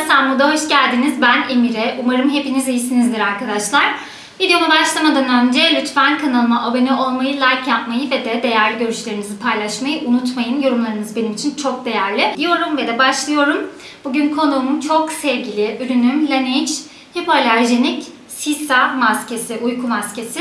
Sen Moda hoş geldiniz. Ben Emire. Umarım hepiniz iyisinizdir arkadaşlar. Videoma başlamadan önce lütfen kanalıma abone olmayı, like yapmayı ve de değerli görüşlerinizi paylaşmayı unutmayın. Yorumlarınız benim için çok değerli. Diyorum ve de başlıyorum. Bugün konuğum çok sevgili ürünüm Laneige Hipoalerjenik Sisa maskesi, uyku maskesi.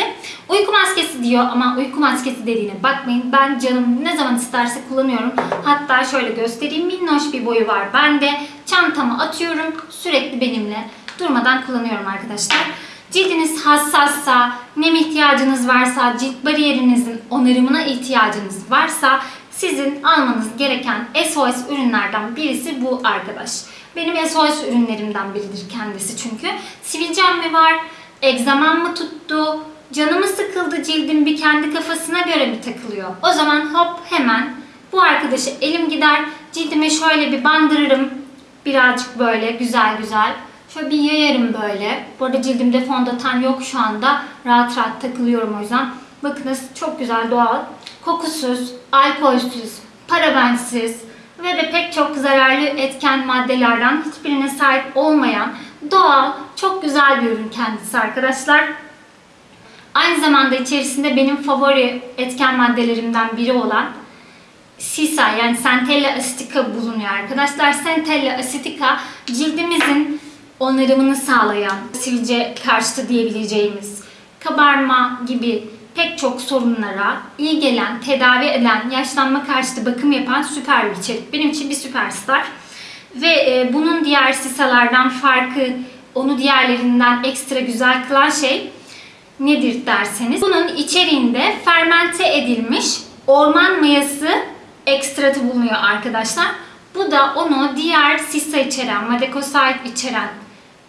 Uyku maskesi diyor ama uyku maskesi dediğine bakmayın. Ben canım ne zaman isterse kullanıyorum. Hatta şöyle göstereyim. Minnoş bir boyu var bende. Çantama atıyorum. Sürekli benimle durmadan kullanıyorum arkadaşlar. Cildiniz hassassa, nem ihtiyacınız varsa, cilt bariyerinizin onarımına ihtiyacınız varsa sizin almanız gereken SOS ürünlerden birisi bu arkadaş. Benim SOS ürünlerimden biridir kendisi çünkü. Sivilcem mi var, egzamam mı tuttu, canımı sıkıldı cildim bir kendi kafasına göre mi takılıyor? O zaman hop hemen bu arkadaşı elim gider, cildime şöyle bir bandırırım. Birazcık böyle güzel güzel. Şöyle bir yayarım böyle. Bu arada cildimde fondöten yok şu anda. Rahat rahat takılıyorum o yüzden. Bakınız çok güzel doğal. Kokusuz, alkolsüz, parabensiz ve de pek çok zararlı etken maddelerden hiçbirine sahip olmayan doğal, çok güzel bir ürün kendisi arkadaşlar. Aynı zamanda içerisinde benim favori etken maddelerimden biri olan Sisa yani Centella acetica bulunuyor arkadaşlar. Centella acetica cildimizin onarımını sağlayan, sivilce karşıtı diyebileceğimiz kabarma gibi pek çok sorunlara iyi gelen, tedavi eden, yaşlanma karşıtı bakım yapan süper bir içerik. Benim için bir süperstar. Ve e, bunun diğer sisalardan farkı, onu diğerlerinden ekstra güzel kılan şey nedir derseniz. Bunun içeriğinde fermente edilmiş orman mayası ekstratı bulunuyor arkadaşlar. Bu da onu diğer sisa içeren, madekosit içeren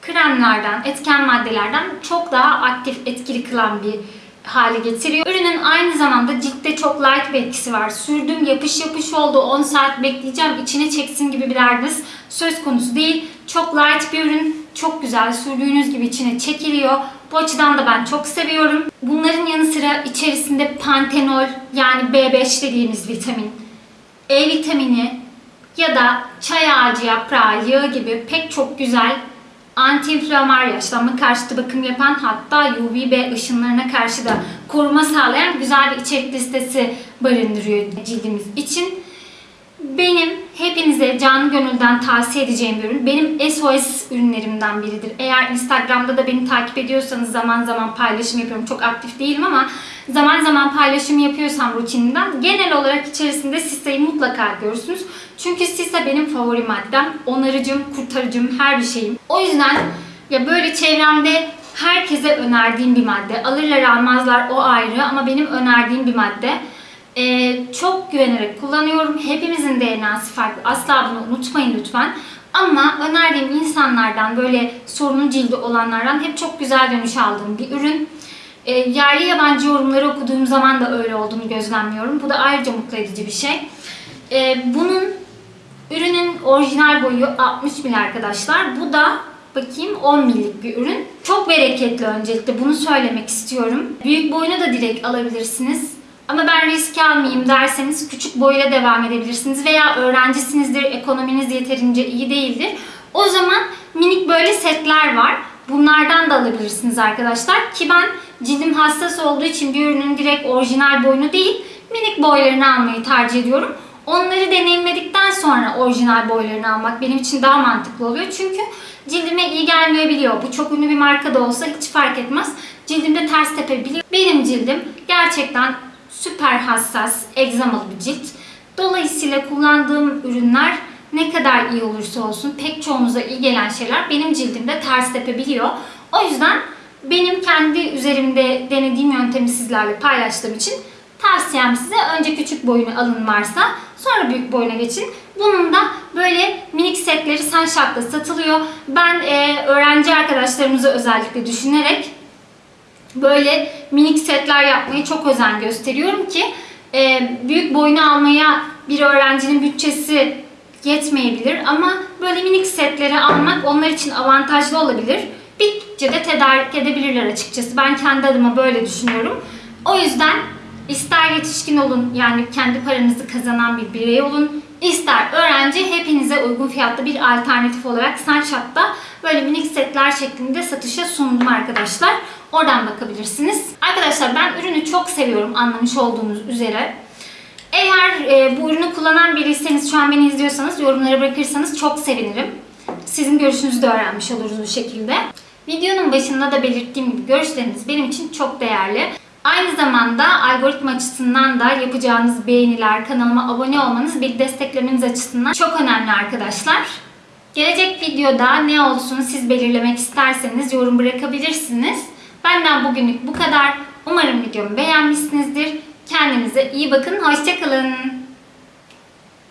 kremlerden, etken maddelerden çok daha aktif, etkili kılan bir hale getiriyor. Ürünün aynı zamanda ciltte çok light bir etkisi var. Sürdüm yapış yapış oldu 10 saat bekleyeceğim içine çeksin gibi bir derdiniz söz konusu değil. Çok light bir ürün. Çok güzel sürdüğünüz gibi içine çekiliyor. Bu açıdan da ben çok seviyorum. Bunların yanı sıra içerisinde pantenol yani B5 dediğimiz vitamin, E vitamini ya da çay ağacı yaprağı, yağı gibi pek çok güzel anti-inflamar yaşlanma karşıtı bakım yapan hatta UVB ışınlarına karşı da koruma sağlayan güzel bir içerik listesi barındırıyor cildimiz için. Benim hepinize canı gönülden tavsiye edeceğim bir ürün. Benim SOS ürünlerimden biridir. Eğer Instagram'da da beni takip ediyorsanız zaman zaman paylaşım yapıyorum. Çok aktif değilim ama zaman zaman paylaşım yapıyorsam rutinimden genel olarak içerisinde Sisa'yı mutlaka görürsünüz. Çünkü Sisa benim favori maddem. Onarıcım, kurtarıcım, her bir şeyim. O yüzden ya böyle çevremde herkese önerdiğim bir madde. Alırlar almazlar o ayrı ama benim önerdiğim bir madde. Ee, çok güvenerek kullanıyorum. Hepimizin DNA'sı farklı. Asla bunu unutmayın lütfen. Ama önerdiğim insanlardan böyle sorunun cildi olanlardan hep çok güzel dönüş aldığım bir ürün. E, yerli yabancı yorumları okuduğum zaman da öyle olduğunu gözlemliyorum. Bu da ayrıca mutlu edici bir şey. E, bunun ürünün orijinal boyu 60 mil arkadaşlar. Bu da bakayım 10 millik bir ürün. Çok bereketli öncelikle bunu söylemek istiyorum. Büyük boyunu da direkt alabilirsiniz. Ama ben risk almayayım derseniz küçük boyuyla devam edebilirsiniz. Veya öğrencisinizdir, ekonominiz yeterince iyi değildir. O zaman minik böyle setler var. Bunlardan da alabilirsiniz arkadaşlar. Ki ben cildim hassas olduğu için bir ürünün direkt orijinal boyunu değil, minik boylarını almayı tercih ediyorum. Onları deneyimledikten sonra orijinal boylarını almak benim için daha mantıklı oluyor. Çünkü cildime iyi gelmeyebiliyor. Bu çok ünlü bir marka da olsa hiç fark etmez. Cildimde ters tepebiliyor. Benim cildim gerçekten süper hassas, egzamalı bir cilt. Dolayısıyla kullandığım ürünler ne kadar iyi olursa olsun pek çoğumuza iyi gelen şeyler benim cildimde ters tepebiliyor. O yüzden benim kendi üzerimde denediğim yöntemi sizlerle paylaştığım için tavsiyem size önce küçük boyunu alın varsa sonra büyük boyuna geçin. Bunun da böyle minik setleri Sunshop'ta satılıyor. Ben e, öğrenci arkadaşlarımızı özellikle düşünerek böyle minik setler yapmayı çok özen gösteriyorum ki e, büyük boyunu almaya bir öğrencinin bütçesi yetmeyebilir ama böyle minik setleri almak onlar için avantajlı olabilir. Bittikçe de tedarik edebilirler açıkçası. Ben kendi adıma böyle düşünüyorum. O yüzden ister yetişkin olun yani kendi paranızı kazanan bir birey olun, ister öğrenci hepinize uygun fiyatlı bir alternatif olarak Sunshop'ta böyle minik setler şeklinde satışa sundum arkadaşlar. Oradan bakabilirsiniz. Arkadaşlar ben ürünü çok seviyorum anlamış olduğunuz üzere. Eğer e, bu ürünü kullanan biriyseniz şu an beni izliyorsanız yorumlara bırakırsanız çok sevinirim. Sizin görüşünüzü de öğrenmiş oluruz bu şekilde. Videonun başında da belirttiğim gibi görüşleriniz benim için çok değerli. Aynı zamanda algoritma açısından da yapacağınız beğeniler, kanalıma abone olmanız, bir desteklemeniz açısından çok önemli arkadaşlar. Gelecek videoda ne olsun siz belirlemek isterseniz yorum bırakabilirsiniz. Benden bugünlük bu kadar. Umarım videomu beğenmişsinizdir. Kendinize iyi bakın. Hoşçakalın.